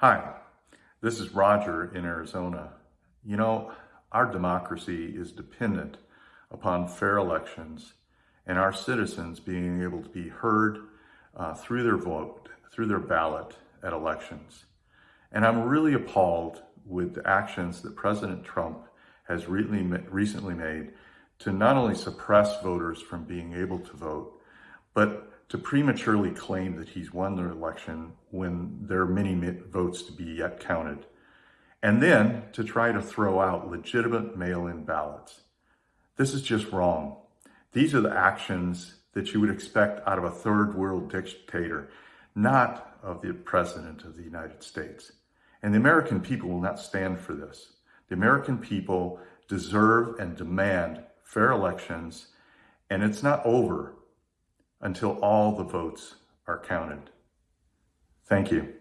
Hi, this is Roger in Arizona. You know, our democracy is dependent upon fair elections and our citizens being able to be heard uh, through their vote, through their ballot at elections. And I'm really appalled with the actions that President Trump has recently made to not only suppress voters from being able to vote, but to prematurely claim that he's won the election when there are many votes to be yet counted. And then to try to throw out legitimate mail-in ballots. This is just wrong. These are the actions that you would expect out of a third world dictator, not of the President of the United States. And the American people will not stand for this. The American people deserve and demand fair elections, and it's not over until all the votes are counted. Thank you.